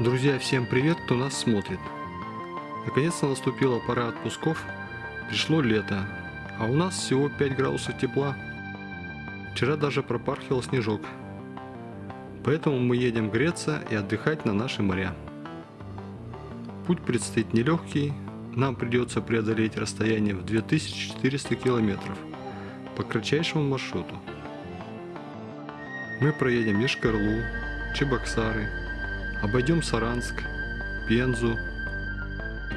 Друзья, всем привет, кто нас смотрит. Наконец-то наступила пора отпусков, пришло лето, а у нас всего 5 градусов тепла. Вчера даже пропархивал снежок. Поэтому мы едем греться и отдыхать на наши моря. Путь предстоит нелегкий, нам придется преодолеть расстояние в 2400 километров по кратчайшему маршруту. Мы проедем Ешкарлу, Чебоксары, обойдем Саранск, Пензу,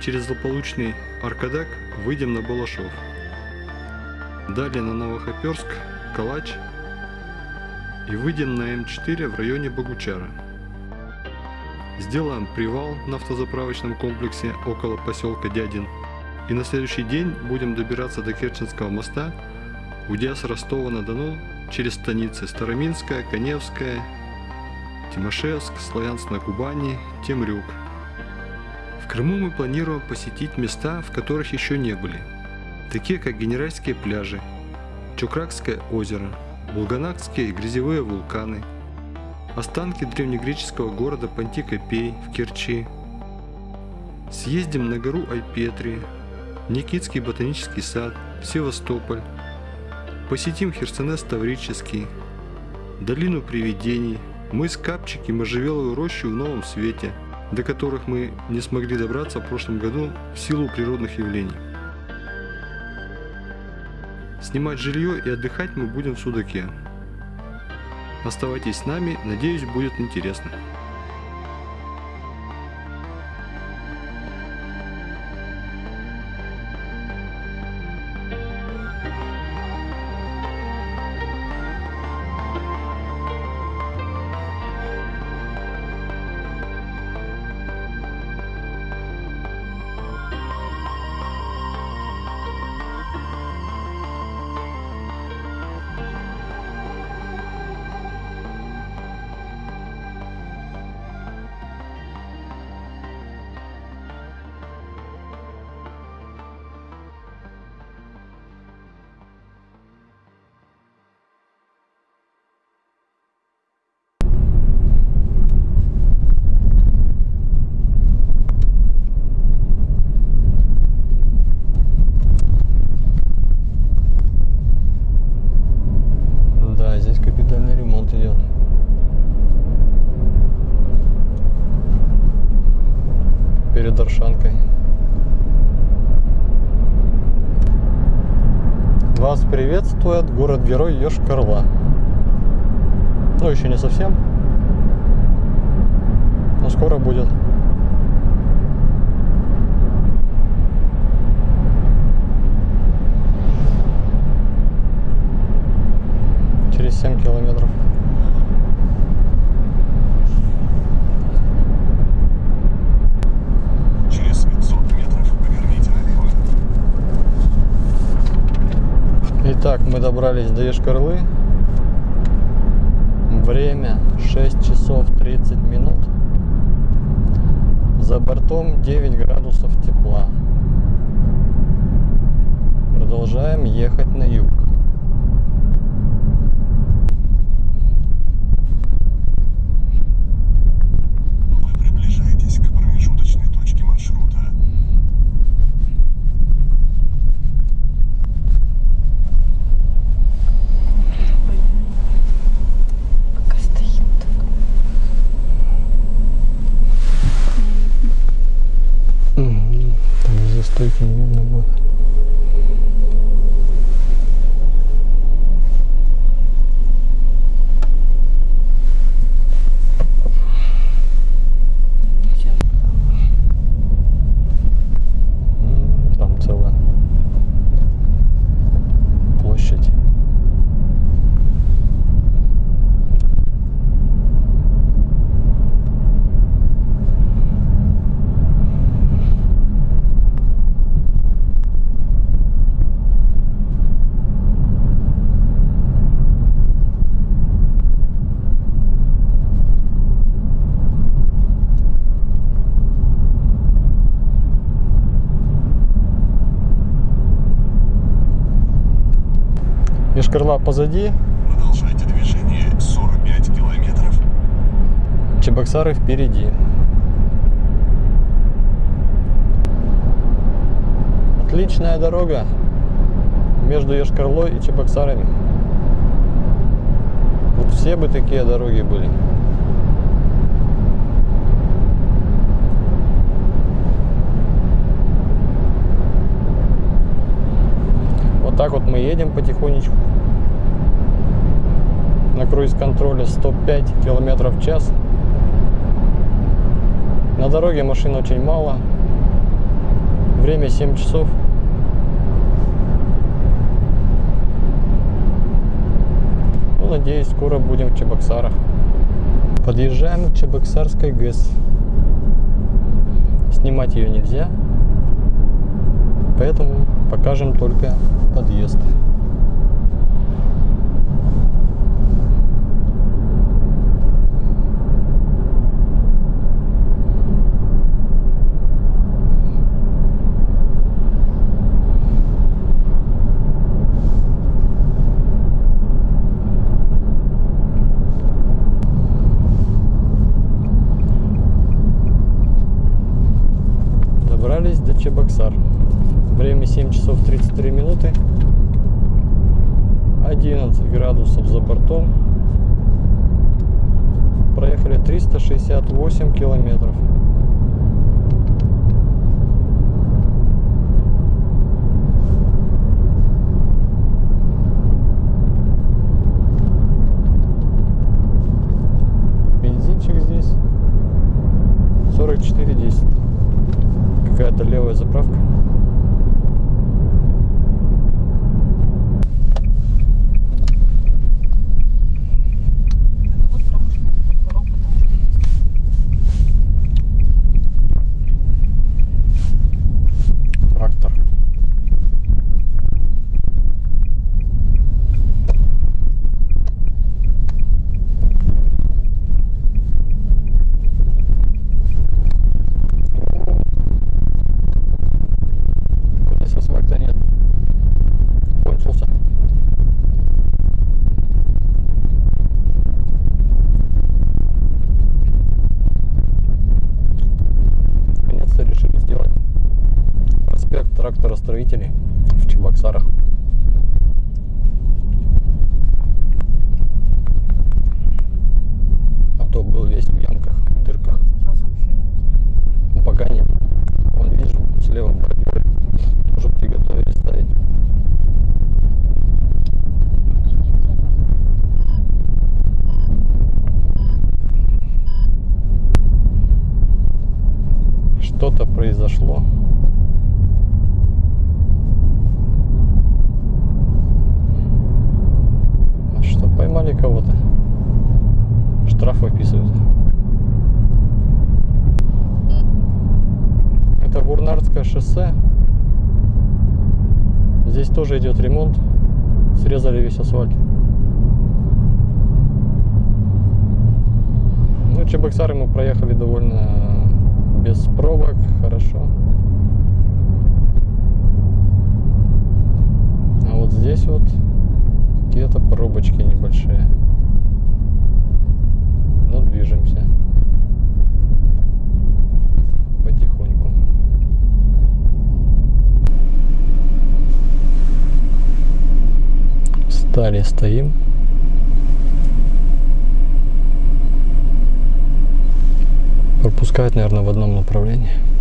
через злополучный Аркадак выйдем на Балашов. Далее на Новохоперск, Калач и выйдем на М4 в районе Богучара. Сделаем привал на автозаправочном комплексе около поселка Дядин. И на следующий день будем добираться до Керченского моста, уйдя с Ростова-на-Дону через станицы Староминская, Коневская, Тимошевск, Славянск на Кубани, Темрюк. В Крыму мы планируем посетить места, в которых еще не были, такие как Генеральские пляжи, Чукракское озеро, Булганакские грязевые вулканы, останки древнегреческого города Пантикопей в Керчи. Съездим на гору Айпетри, Никитский ботанический сад, Севастополь, посетим Херсонес Таврический, долину привидений, мыс Капчик и можжевеловую рощу в новом свете, до которых мы не смогли добраться в прошлом году в силу природных явлений. Снимать жилье и отдыхать мы будем в Судаке. Оставайтесь с нами, надеюсь будет интересно. Приветствует город-герой Йошкар-Ола. Ну, еще не совсем. Но скоро будет. Через 7 километров. Через 500 метров поверните налево. Итак, мы добрались до Ешкарлы. Время 6 часов 30 минут. За бортом 9 градусов тепла. Продолжаем ехать на юг. два позади. Продолжайте движение 45 километров. Чебоксары впереди. Отличная дорога между Ешкарлой и Чебоксарами. Вот все бы такие дороги были. Вот так вот мы едем потихонечку. На круиз-контроле 105 километров в час. На дороге машин очень мало. Время 7 часов. Ну, надеюсь, скоро будем в Чебоксарах. Подъезжаем к Чебоксарской ГЭС. Снимать ее нельзя. Поэтому покажем только подъезд. Добрались до Чебоксар. Время 7 часов 33 минуты. 11 градусов за бортом. Проехали 368 километров. Бензинчик здесь 44,10. Какая-то левая заправка. Вот промышленная дорога, потому что Трактор. Здесь асфальта нет. Кончился. Наконец-то решили сделать проспект тракторостроителей в Чебоксарах. А то был весь в ямках, в дырках. сейчас вообще нет. Ну, пока нет. Вон, вижу, слева бордюры уже приготовили ставить. Что-то произошло. А Что, поймали кого-то? Штраф выписывают. Это Бурнардское шоссе. Здесь тоже идет ремонт. Срезали весь асфальт. Ну, Чебоксары мы проехали довольно без пробок, хорошо. А вот здесь вот какие-то пробочки небольшие. Ну, движемся потихоньку. Встали, стоим. Пропускают, наверное, в одном направлении.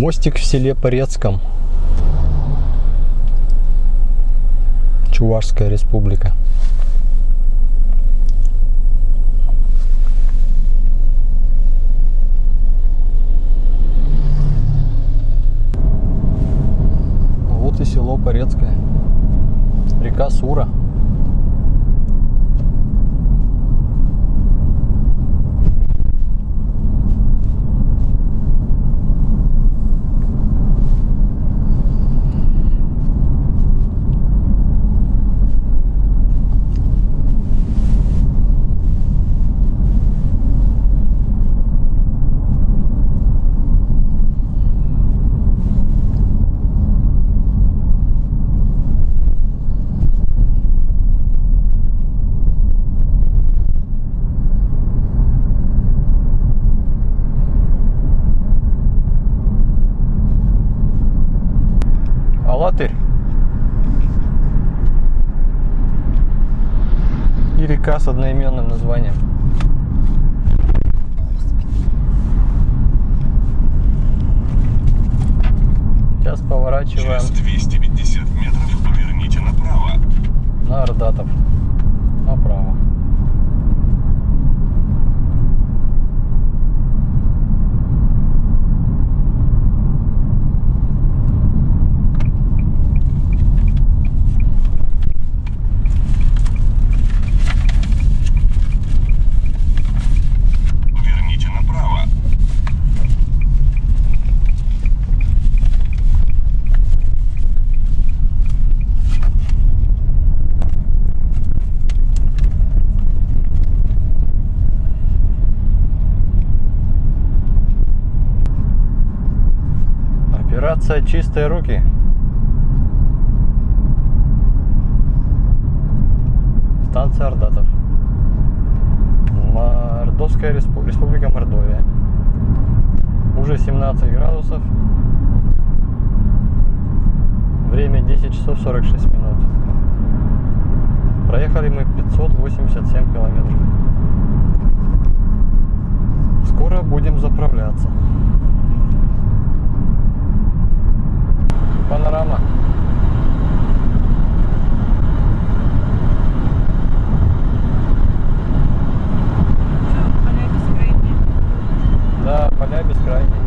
Мостик в селе Порецком. Чувашская республика. Вот и село Порецкое. Река Сура. Алатырь. И река с одноименным названием. Сейчас поворачиваем Через 250 метров поверните направо. на Ордатов. Направо. Поверните направо. Операция «Чистые руки». Станция Ордатов. Мордовская респу- республика Мордовия. Уже 17 градусов. Время 10 часов 46 минут. Проехали мы 587 километров. Скоро будем заправляться. Панорама. Да, поля бескрайние.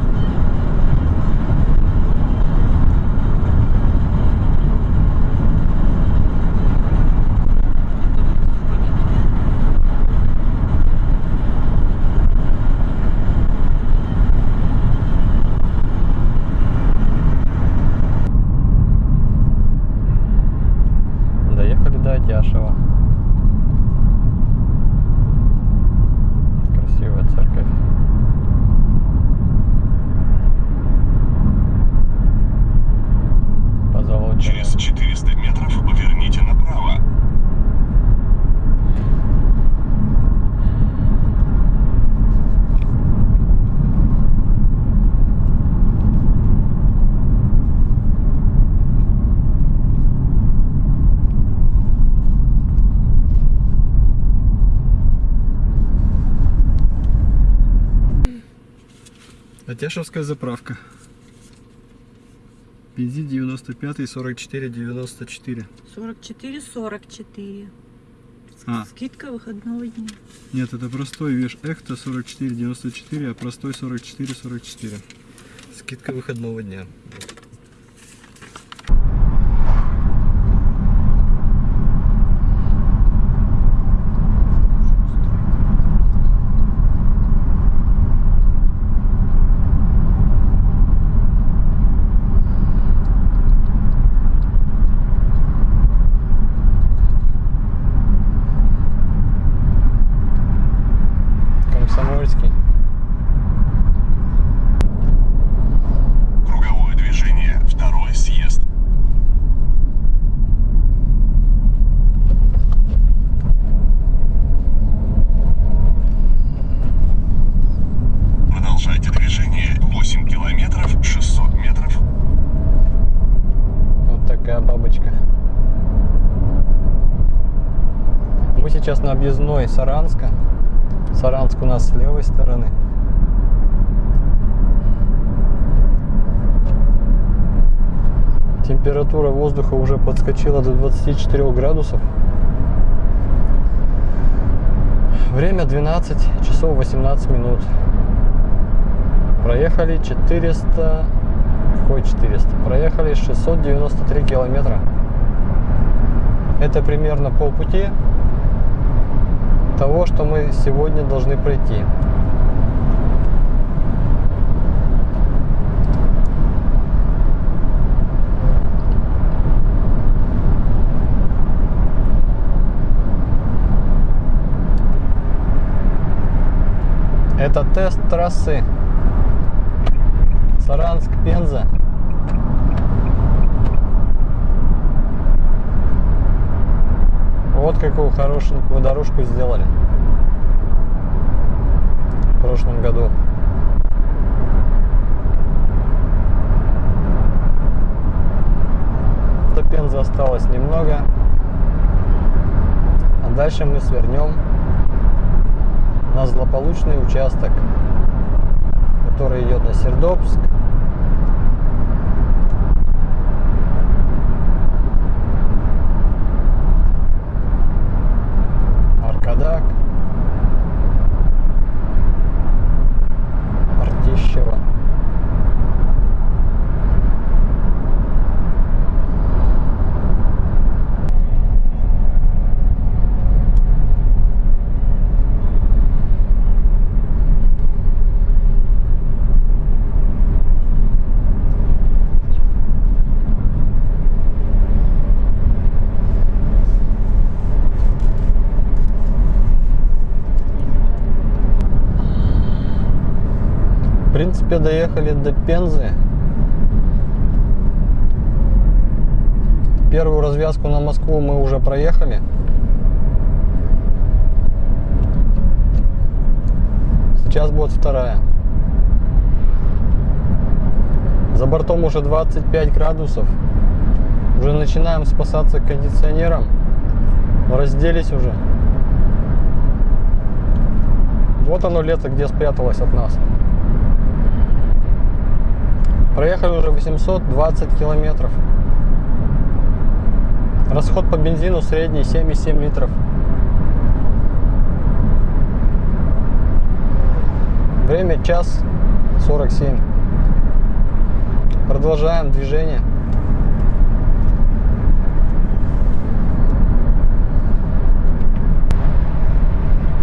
Доехали до Атяшева. Красивая церковь. Позолоченная. Через 400 метров поверните направо. Атяшевская заправка. Бензин 95 44 94. 44, 44. А. Скидка выходного дня. Нет, это простой веш Эхта 44 94, а простой 44 44. Скидка выходного дня. Комсомольский. Круговое движение. Второй съезд. Продолжайте движение. 8 километров 600 метров. Вот такая бабочка. Мы сейчас объездной Саранска. Саранск у нас с левой стороны. Температура воздуха уже подскочила до 24 градусов. Время 12 часов 18 минут. Проехали 400... Какой 400? Проехали 693 километра. Это примерно полпути того, что мы сегодня должны пройти. Это тест трассы Саранск-Пенза. Вот какую хорошенькую дорожку сделали в прошлом году. До Пензы осталось немного. А дальше мы свернем на злополучный участок, который идет на Сердобск. Аркадак. Артищево. В принципе, доехали до Пензы. Первую развязку на Москву мы уже проехали. Сейчас будет вторая. За бортом уже 25 градусов. Уже начинаем спасаться кондиционером. Разделись уже. Вот оно лето, где спряталось от нас. Проехали уже 820 километров. Расход по бензину средний 7,7 литров. Время час 47. Продолжаем движение.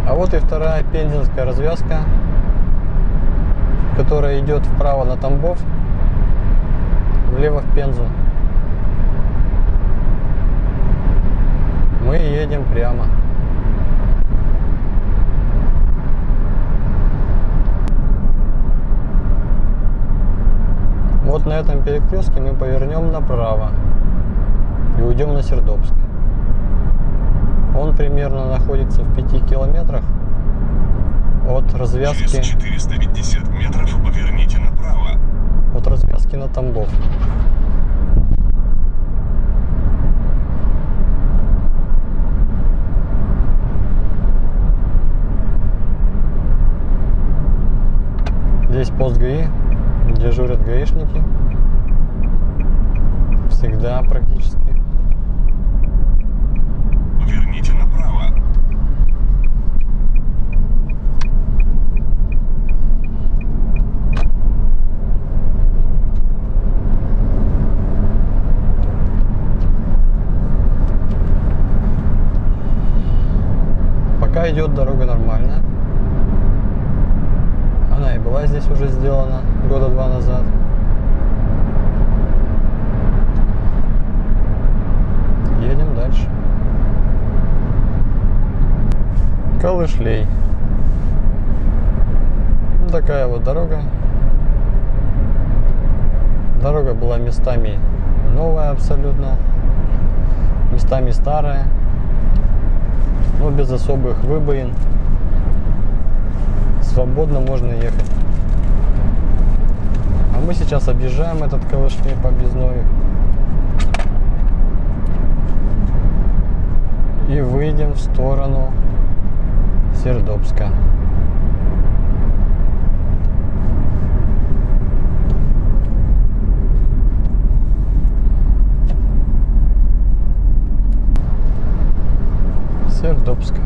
А вот и вторая пензенская развязка, которая идет вправо на Тамбов влево в Пензу. Мы едем прямо. Вот на этом перекрестке мы повернем направо и уйдем на Сердобск. Он примерно находится в 5 километрах от развязки Через 450 метров поверните направо. от развязки на Тамбов. Здесь пост ГАИ, дежурят гаишники. Всегда практически. Поверните направо. Идет дорога нормально. Она и была здесь уже сделана года два назад. Едем дальше. Калышлей. Ну, Такая вот дорога. Дорога была местами новая абсолютно, местами старая но без особых выбоин. Свободно можно ехать. А мы сейчас объезжаем этот Калышмей по объездной. И выйдем в сторону Сердобска. Сердобска.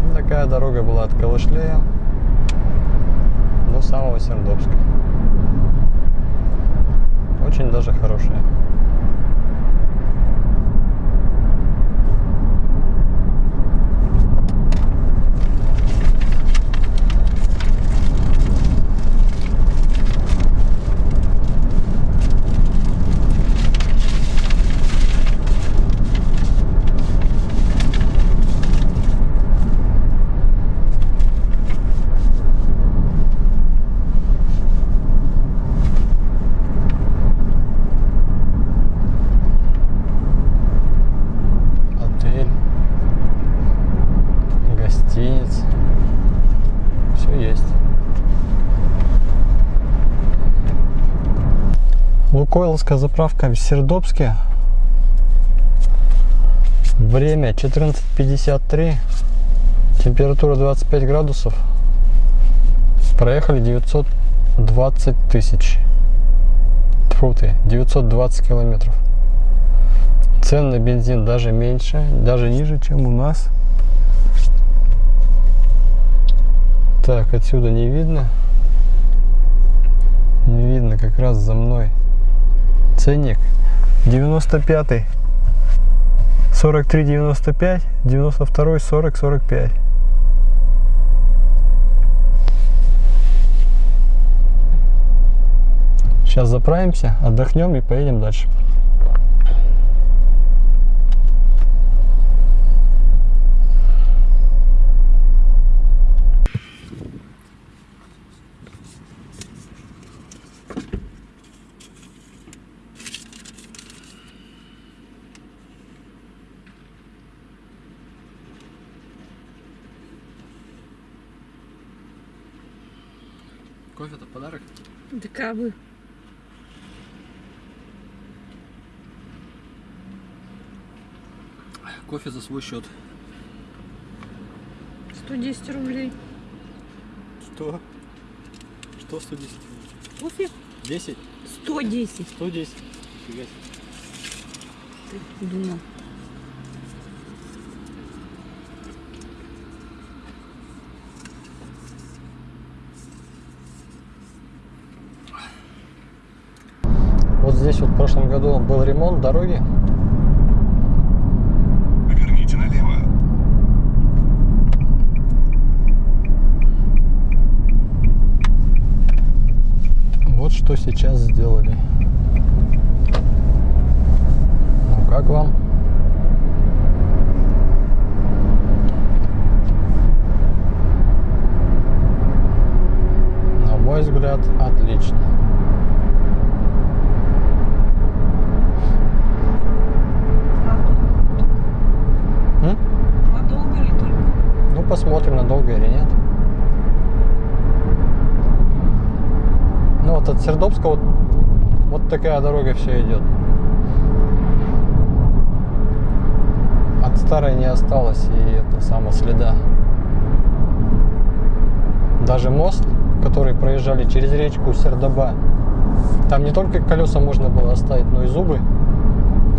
Ну, Такая дорога была от Калышлея до самого Сердобска. Очень даже хорошая. Отель, гостиниц. Все есть. Лукойловская заправка в Сердобске. Время 14.53. Температура 25 градусов. Проехали 920 тысяч. Тьфу ты, 920 километров. Цен на бензин даже меньше, даже ниже, чем у нас. Так, отсюда не видно. Не видно, как раз за мной. Ценник. 95 43 95 92 40 45 Сейчас заправимся, отдохнем и поедем дальше. Кофе-то подарок? Да как бы. Кофе за свой счет. 110 рублей. Что? Что 110? Кофе? 10? 110. 110. Фига себе. Ты думал. Вот здесь вот в прошлом году был ремонт дороги. Поверните налево. Вот что сейчас сделали. Ну как вам? На мой взгляд, отлично. М? Надолго ли только? Ну, посмотрим, надолго или нет. Ну, вот от Сердобска вот, вот такая дорога все идет. От старой не осталось и это само следа. Даже мост, который проезжали через речку Сердоба, там не только колеса можно было оставить, но и зубы.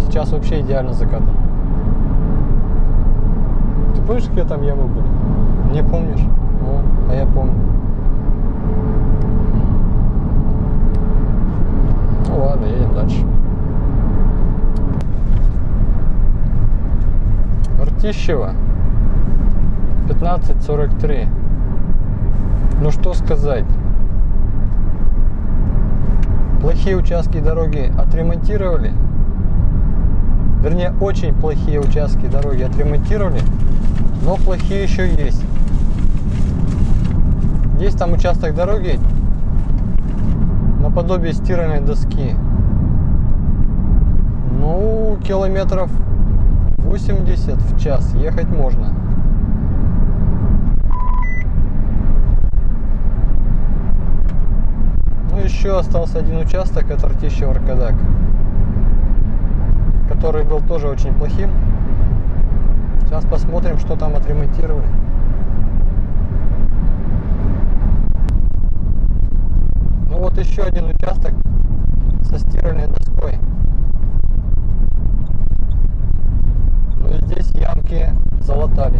Сейчас вообще идеально закатан. Ты помнишь, какие там ямы были? Не помнишь? Ну, а я помню. Ну ладно, едем дальше. Ртищево. 15.43. Ну что сказать. Плохие участки дороги отремонтировали. Вернее, очень плохие участки дороги отремонтировали, но плохие еще есть. Есть там участок дороги наподобие стиральной доски. Ну, километров 80 в час ехать можно. Ну, еще остался один участок, это Ртищев Аркадак, который был тоже очень плохим. Сейчас посмотрим, что там отремонтировали. еще один участок со стиральной доской. Ну, Но здесь ямки залатали.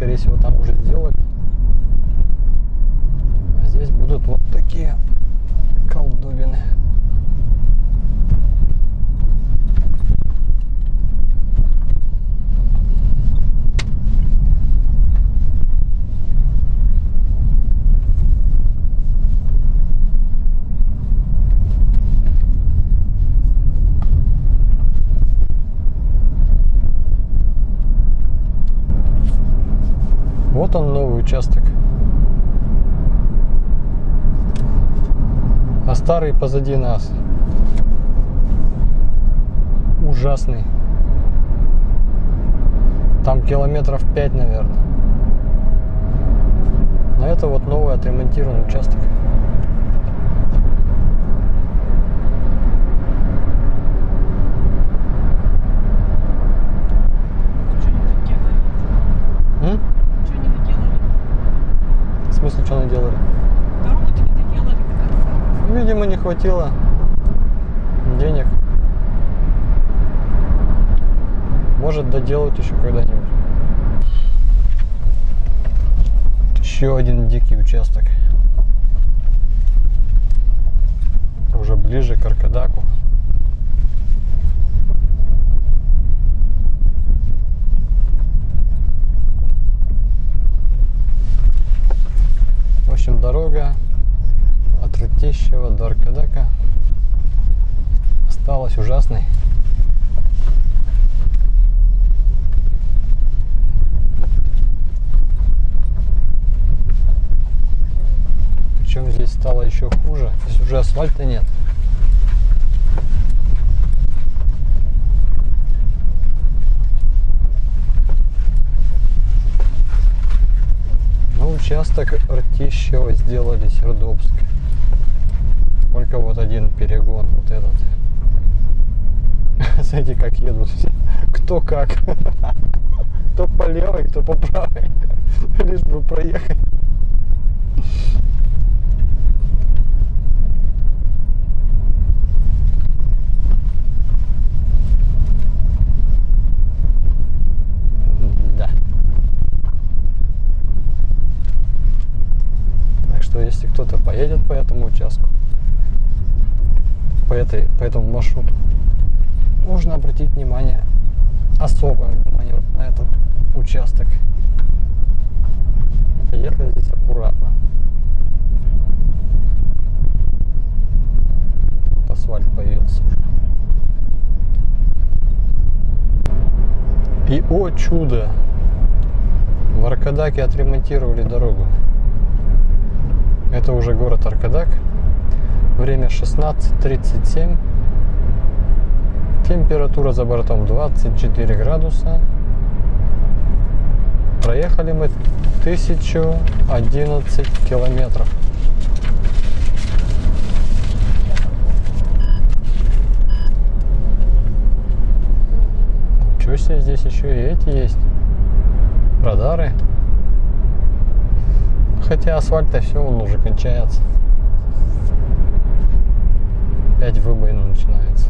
Скорее всего, там уже сделали. А здесь будут вот такие колдобины. Вот он новый участок. А старый позади нас. Ужасный. Там километров 5, наверное. А это вот новый отремонтированный участок. Делали? М? Делали? В смысле, что наделали? Дорогу-то не доделали до конца. Видимо, не хватило денег. Может, доделают еще когда-нибудь. Еще один дикий участок. Уже ближе к Аркадаку. В общем, дорога от Ртищева до Аркадака осталась ужасной. Причем здесь стало еще хуже. Здесь уже асфальта нет. Ну, участок Ртищева сделали Сердобск. Только вот один перегон, вот этот. Смотрите, как едут все. Кто как. Кто по левой, кто по правой. Лишь бы проехать. Что если кто-то поедет по этому участку, по, этой, по этому маршруту. можно обратить внимание, особое внимание на этот участок. Ехать здесь аккуратно. Асфальт появился. И о чудо! В Аркадаке отремонтировали дорогу. Это уже город Аркадак. Время 16.37. Температура за бортом 24 градуса. Проехали мы 1011 километров. Ничего себе, здесь еще и эти есть. Радары. Хотя асфальт-то все, он уже кончается опять выбоина начинается.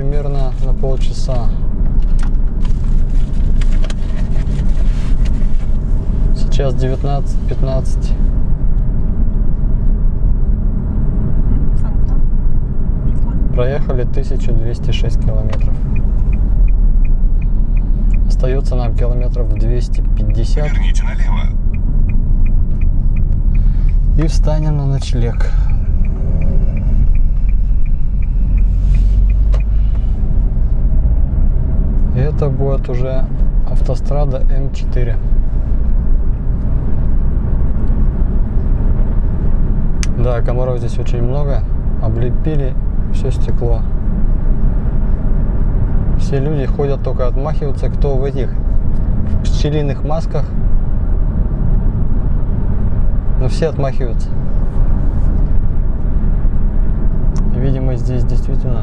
примерно на полчаса. Сейчас 19.15. Проехали 1206 километров. Остается нам километров 250. Верните налево. И встанем на ночлег. Это будет уже автострада М4. Да, комаров здесь очень много. Облепили все стекло. Все люди ходят только отмахиваться, кто в этих в пчелиных масках. Но все отмахиваются. Видимо, здесь действительно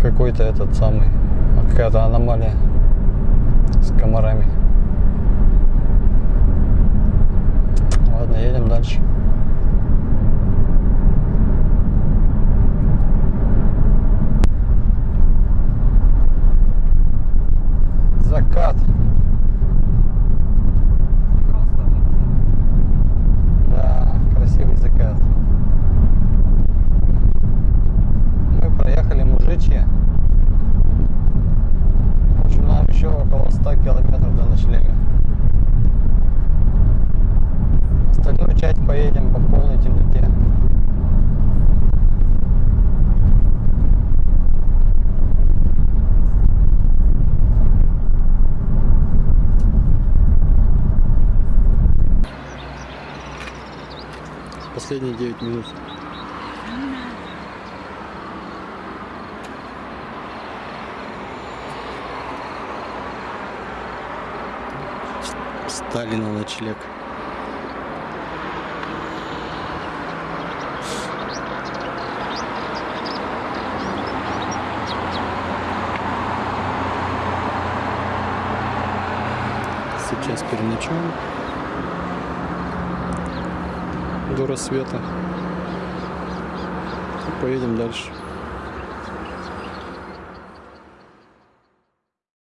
какой-то этот самый какая-то аномалия с комарами. Ладно, едем дальше. Закат. Да, красивый закат. Мы проехали Мужичье. В общем, нам еще около 100 километров до ночлега. Остальную часть поедем по полной темноте. Последние 9 минут. Стали на ночлег. Сейчас переночуем до рассвета. И поедем дальше.